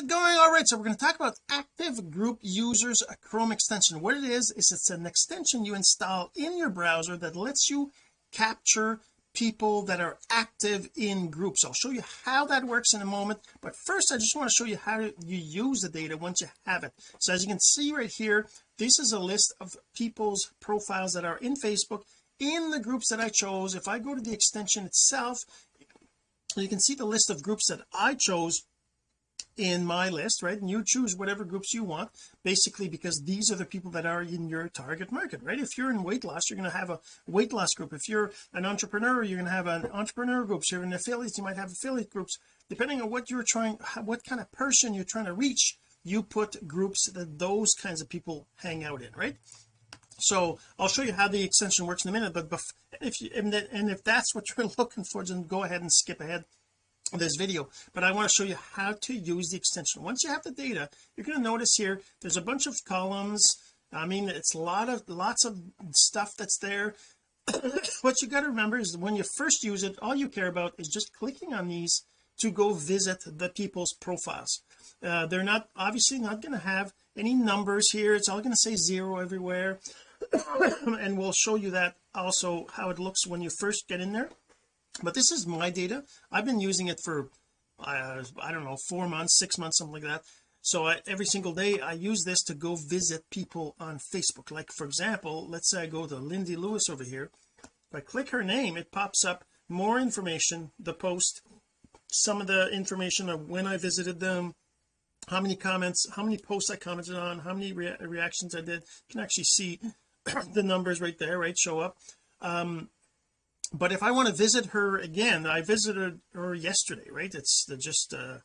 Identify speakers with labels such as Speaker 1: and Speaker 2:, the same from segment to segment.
Speaker 1: it going? All right so we're going to talk about active group users a Chrome extension. What it is is it's an extension you install in your browser that lets you capture people that are active in groups. I'll show you how that works in a moment but first I just want to show you how you use the data once you have it. So as you can see right here this is a list of people's profiles that are in Facebook. In the groups that I chose if I go to the extension itself you can see the list of groups that I chose in my list right? And you choose whatever groups you want basically because these are the people that are in your target market right? If you're in weight loss you're going to have a weight loss group. If you're an entrepreneur you're going to have an entrepreneur groups. If you're an affiliate you might have affiliate groups. Depending on what you're trying what kind of person you're trying to reach you put groups that those kinds of people hang out in right? So I'll show you how the extension works in a minute but if you and, and if that's what you're looking for then go ahead and skip ahead this video but I want to show you how to use the extension. Once you have the data you're going to notice here there's a bunch of columns. I mean it's a lot of lots of stuff that's there. What you got to remember is when you first use it all you care about is just clicking on these to go visit the people's profiles. Uh, they're not obviously not going to have any numbers here. It's all going to say zero everywhere. And we'll show you that also how it looks when you first get in there but this is my data. I've been using it for uh, I don't know four months six months something like that. So I, every single day I use this to go visit people on Facebook. Like for example let's say I go to Lindy Lewis over here. If I click her name it pops up more information the post some of the information of when I visited them how many comments how many posts I commented on how many rea reactions I did. You can actually see the numbers right there right show up. Um but if I want to visit her again I visited her yesterday right? It's the just uh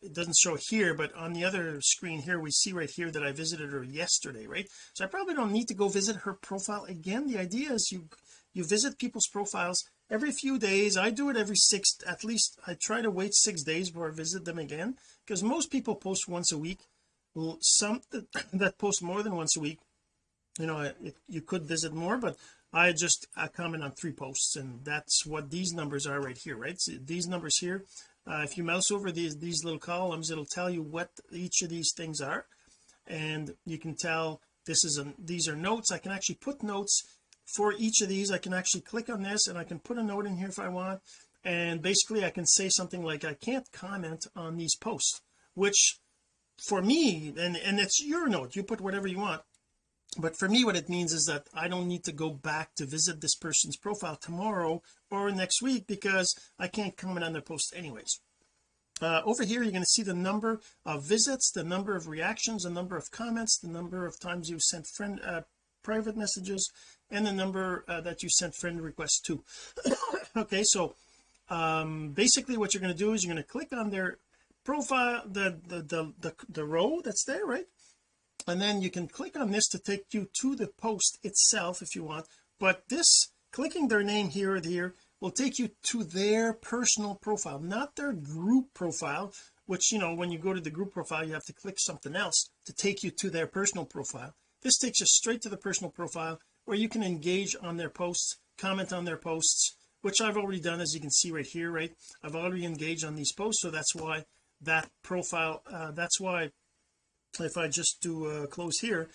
Speaker 1: it doesn't show here but on the other screen here we see right here that I visited her yesterday right? So I probably don't need to go visit her profile again. The idea is you you visit people's profiles every few days. I do it every six at least I try to wait six days before I visit them again because most people post once a week. Some that, that post more than once a week you know it, you could visit more but I just I comment on three posts and that's what these numbers are right here right? So these numbers here uh, if you mouse over these these little columns it'll tell you what each of these things are and you can tell this is a these are notes. I can actually put notes for each of these. I can actually click on this and I can put a note in here if I want and basically I can say something like I can't comment on these posts which for me and and it's your note. You put whatever you want but for me what it means is that I don't need to go back to visit this person's profile tomorrow or next week because I can't comment on their post anyways. Uh, over here you're going to see the number of visits the number of reactions the number of comments the number of times you sent friend uh, private messages and the number uh, that you sent friend requests to okay so um basically what you're going to do is you're going to click on their profile the, the the the the row that's there right and then you can click on this to take you to the post itself if you want. But this clicking their name here or here will take you to their personal profile not their group profile which you know when you go to the group profile you have to click something else to take you to their personal profile. This takes you straight to the personal profile where you can engage on their posts comment on their posts which I've already done as you can see right here right? I've already engaged on these posts so that's why that profile uh, that's why if I just do close here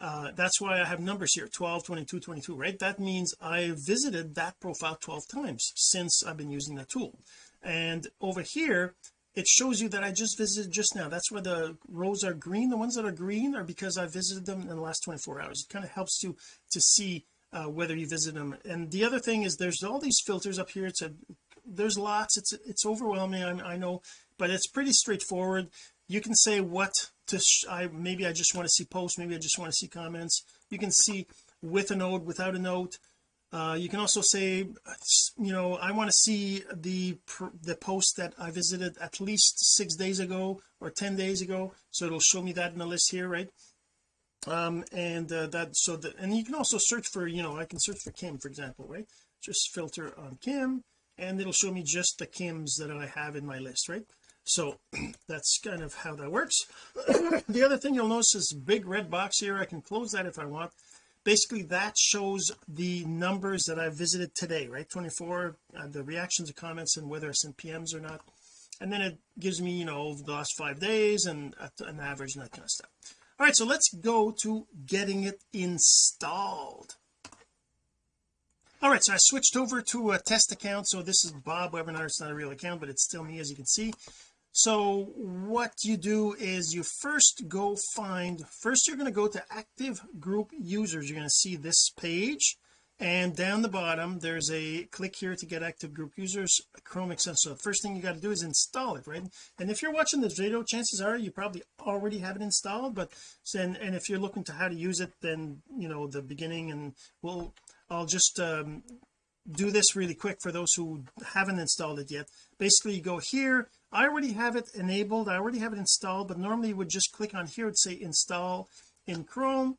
Speaker 1: uh, that's why I have numbers here 12 22 22 right? That means I visited that profile 12 times since I've been using that tool. And over here it shows you that I just visited just now. That's where the rows are green. The ones that are green are because I visited them in the last 24 hours. It kind of helps you to see uh, whether you visit them. And the other thing is there's all these filters up here. It's a there's lots. It's it's overwhelming I, I know but it's pretty straightforward you can say what to I maybe I just want to see posts maybe I just want to see comments. You can see with a note without a note. Uh, you can also say you know I want to see the the post that I visited at least six days ago or 10 days ago. So it'll show me that in the list here right? Um and uh, that so that and you can also search for you know I can search for Kim for example right? Just filter on Kim and it'll show me just the Kims that I have in my list right so that's kind of how that works. The other thing you'll notice is big red box here. I can close that if I want. Basically that shows the numbers that I visited today right? 24 uh, the reactions and comments and whether I sent PMs or not. And then it gives me you know the last five days and an average and that kind of stuff. All right so let's go to getting it installed. All right so I switched over to a test account. So this is Bob webinar it's not a real account but it's still me as you can see so what you do is you first go find first you're going to go to active group users. You're going to see this page and down the bottom there's a click here to get active group users Chrome extension so the first thing you got to do is install it right? And if you're watching this video chances are you probably already have it installed but and, and if you're looking to how to use it then you know the beginning and we'll I'll just um, do this really quick for those who haven't installed it yet. Basically you go here I already have it enabled. I already have it installed but normally you would just click on here and say install in Chrome.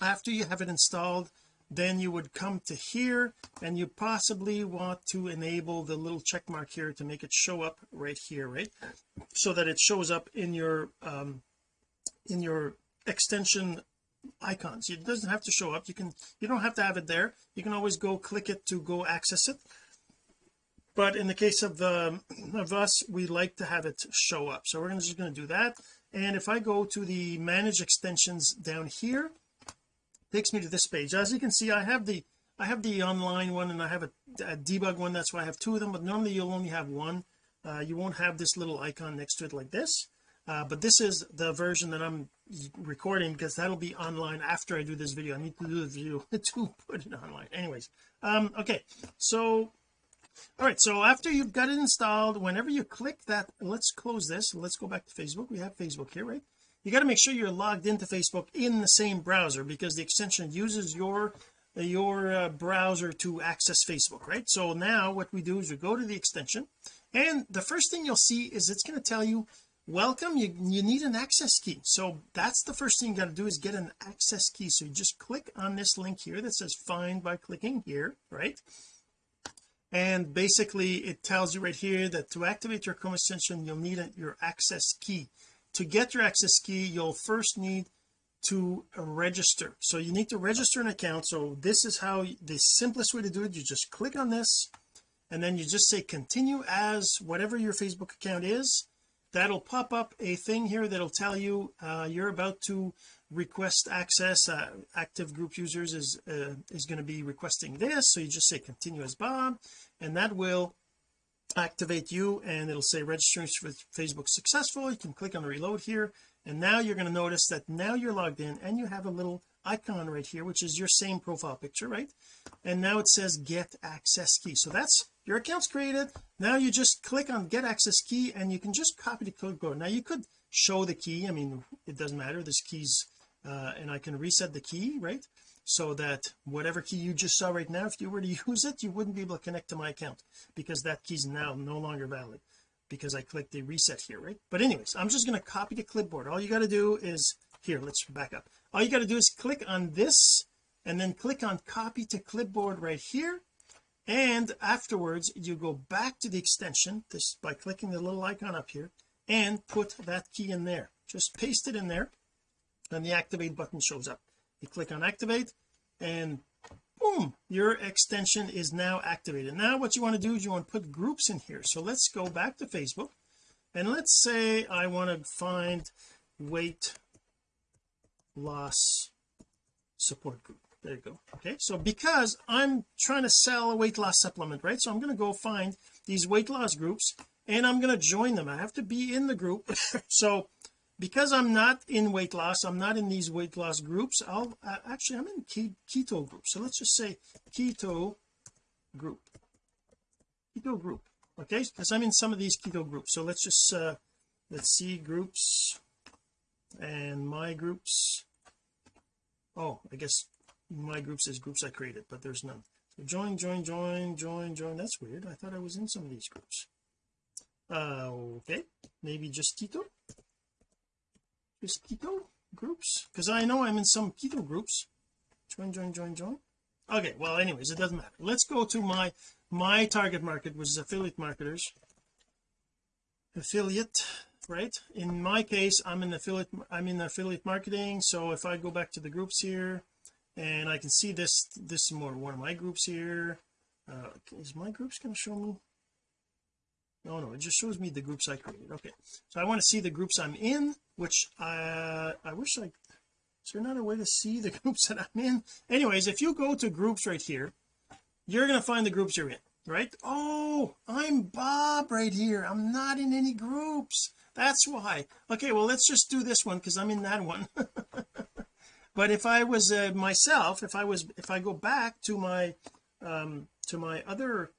Speaker 1: After you have it installed then you would come to here and you possibly want to enable the little check mark here to make it show up right here right? So that it shows up in your um in your extension icons. It doesn't have to show up. You can you don't have to have it there. You can always go click it to go access it but in the case of the of us we like to have it show up. So we're just going to do that. And if I go to the manage extensions down here takes me to this page. As you can see I have the I have the online one and I have a, a debug one. That's why I have two of them. But normally you'll only have one. Uh, you won't have this little icon next to it like this. Uh, but this is the version that I'm recording because that'll be online after I do this video. I need to do the video to put it online. Anyways um okay. So all right so after you've got it installed whenever you click that let's close this let's go back to Facebook. We have Facebook here right? You got to make sure you're logged into Facebook in the same browser because the extension uses your your uh, browser to access Facebook right? So now what we do is we go to the extension and the first thing you'll see is it's going to tell you welcome you you need an access key. So that's the first thing you got to do is get an access key. So you just click on this link here that says find by clicking here right and basically it tells you right here that to activate your Chrome extension you'll need a, your access key. To get your access key you'll first need to register. So you need to register an account. So this is how the simplest way to do it you just click on this and then you just say continue as whatever your Facebook account is. That'll pop up a thing here that'll tell you uh, you're about to request access uh, active group users is uh, is going to be requesting this. So you just say continue as Bob and that will activate you and it'll say registration with Facebook successful. You can click on the reload here and now you're going to notice that now you're logged in and you have a little icon right here which is your same profile picture right? And now it says get access key. So that's your account's created. Now you just click on get access key and you can just copy the code. Now you could show the key. I mean it doesn't matter. This keys uh, and I can reset the key right? So that whatever key you just saw right now if you were to use it you wouldn't be able to connect to my account because that key is now no longer valid because I clicked the reset here right? But anyways I'm just going to copy the clipboard. All you got to do is here let's back up. All you got to do is click on this and then click on copy to clipboard right here. And afterwards you go back to the extension this by clicking the little icon up here and put that key in there. Just paste it in there and the activate button shows up. You click on activate and boom your extension is now activated. Now what you want to do is you want to put groups in here. So let's go back to Facebook and let's say I want to find weight loss support group. There you go. Okay so because I'm trying to sell a weight loss supplement right? So I'm going to go find these weight loss groups and I'm going to join them. I have to be in the group. So because I'm not in weight loss I'm not in these weight loss groups I'll uh, actually I'm in keto group. So let's just say keto group. Keto group okay? Because I'm in some of these keto groups. So let's just uh let's see groups and my groups. Oh I guess my groups is groups I created but there's none. So join join join join join. That's weird. I thought I was in some of these groups. Uh okay. Maybe just keto just keto groups? Because I know I'm in some keto groups. Join join join join. Okay well anyways it doesn't matter. Let's go to my my target market which is affiliate marketers. Affiliate right? In my case I'm in affiliate I'm in affiliate marketing so if I go back to the groups here and I can see this this is more one of my groups here uh is my groups going to show me no no it just shows me the groups I created. Okay. So I want to see the groups I'm in which I I wish I is there not a way to see the groups that I'm in? Anyways if you go to groups right here you're going to find the groups you're in right? Oh I'm Bob right here. I'm not in any groups. That's why. Okay well let's just do this one because I'm in that one. But if I was uh, myself if I was if I go back to my um to my other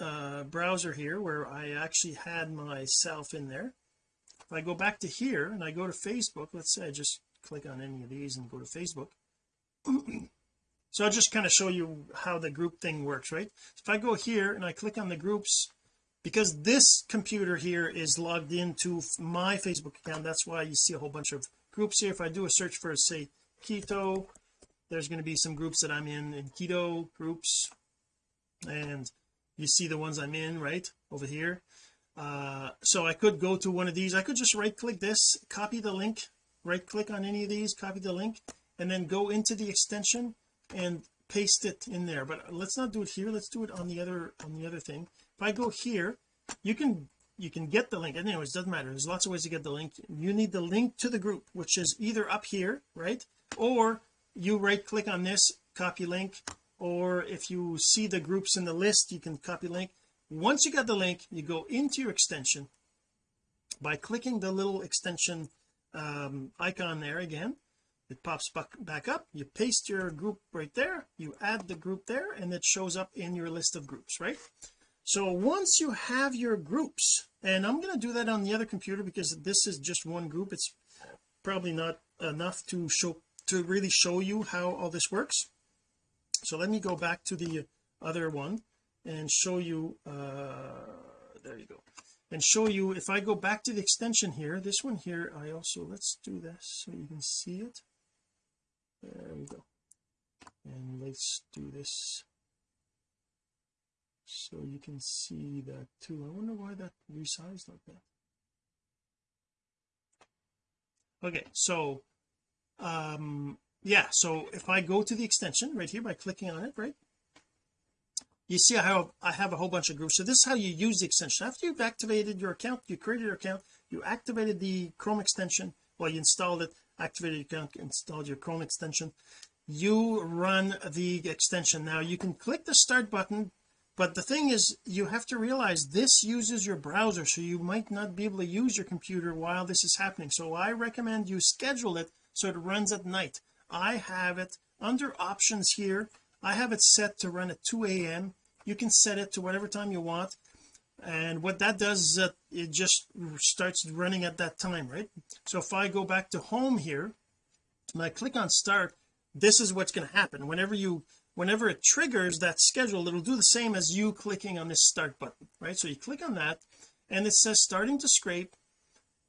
Speaker 1: uh browser here where I actually had myself in there. If I go back to here and I go to Facebook let's say I just click on any of these and go to Facebook. So I'll just kind of show you how the group thing works right? If I go here and I click on the groups because this computer here is logged into my Facebook account that's why you see a whole bunch of groups here. If I do a search for say keto there's going to be some groups that I'm in in keto groups and you see the ones I'm in right over here? Uh so I could go to one of these. I could just right click this copy the link right click on any of these copy the link and then go into the extension and paste it in there. But let's not do it here. Let's do it on the other on the other thing. If I go here you can you can get the link. Anyways doesn't matter. There's lots of ways to get the link. You need the link to the group which is either up here right or you right click on this copy link or if you see the groups in the list you can copy link. Once you got the link you go into your extension. By clicking the little extension um, icon there again it pops back, up. You paste your group right there. You add the group there and it shows up in your list of groups right? So once you have your groups and I'm going to do that on the other computer because this is just one group. It's probably not enough to show to really show you how all this works so let me go back to the other one and show you uh there you go. And show you if I go back to the extension here this one here I also let's do this so you can see it. There we go. And let's do this so you can see that too. I wonder why that resized like that. Okay so um yeah so if I go to the extension right here by clicking on it right? You see I have I have a whole bunch of groups. So this is how you use the extension. After you've activated your account you created your account you activated the Chrome extension. Well you installed it activated your account installed your Chrome extension. You run the extension. Now you can click the start button but the thing is you have to realize this uses your browser so you might not be able to use your computer while this is happening. So I recommend you schedule it so it runs at night I have it under options here. I have it set to run at 2 a.m you can set it to whatever time you want. And what that does is that it just starts running at that time right? So if I go back to home here and I click on start this is what's going to happen. Whenever you whenever it triggers that schedule it'll do the same as you clicking on this start button right? So you click on that and it says starting to scrape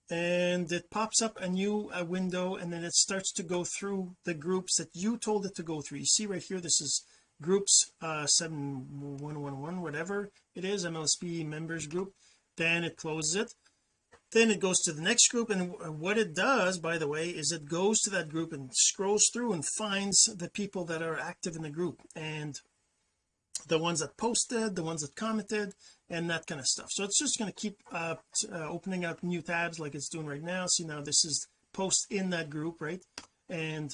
Speaker 1: and it pops up a new uh, window and then it starts to go through the groups that you told it to go through. You see right here this is groups uh 7111 whatever it is MLSP members group. Then it closes it. Then it goes to the next group and what it does by the way is it goes to that group and scrolls through and finds the people that are active in the group. And the ones that posted the ones that commented and that kind of stuff. So it's just going to keep uh, uh, opening up new tabs like it's doing right now. See now this is post in that group right? And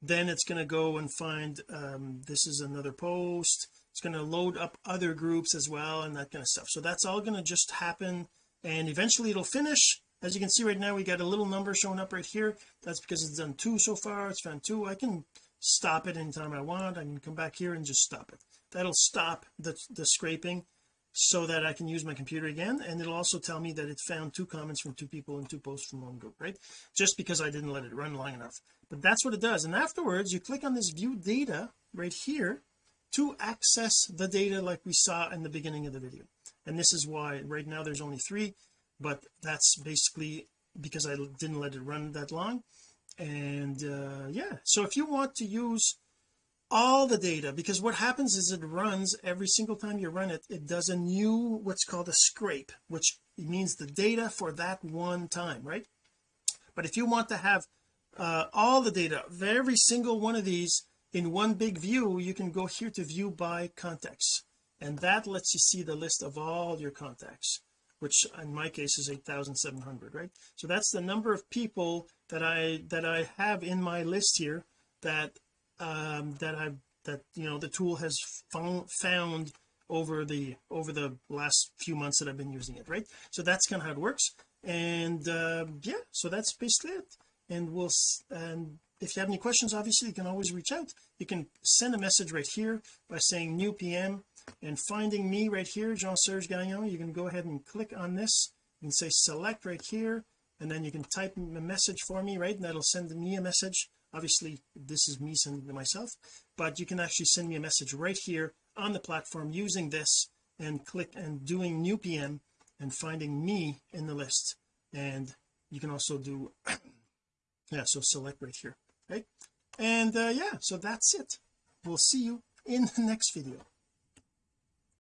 Speaker 1: then it's going to go and find um, this is another post. It's going to load up other groups as well and that kind of stuff. So that's all going to just happen and eventually it'll finish. As you can see right now we got a little number showing up right here. That's because it's done two so far. It's found two. I can stop it anytime I want. I can come back here and just stop it. That'll stop the, the scraping so that I can use my computer again and it'll also tell me that it found two comments from two people and two posts from one group right? Just because I didn't let it run long enough. But that's what it does. And afterwards you click on this view data right here to access the data like we saw in the beginning of the video. And this is why right now there's only three but that's basically because I didn't let it run that long. And uh yeah. So if you want to use all the data because what happens is it runs every single time you run it it does a new what's called a scrape which means the data for that one time right? But if you want to have uh, all the data every single one of these in one big view you can go here to view by contacts and that lets you see the list of all your contacts which in my case is 8700 right? So that's the number of people that I that I have in my list here that um that I've that you know the tool has found found over the over the last few months that I've been using it right? So that's kind of how it works. And uh, yeah so that's basically it. And we'll and if you have any questions obviously you can always reach out. You can send a message right here by saying new PM and finding me right here Jean-Serge Gagnon. You can go ahead and click on this and say select right here and then you can type a message for me right? And that'll send me a message obviously this is me sending to myself but you can actually send me a message right here on the platform using this and click and doing new PM and finding me in the list. And you can also do yeah so select right here right? And uh, yeah so that's it. We'll see you in the next video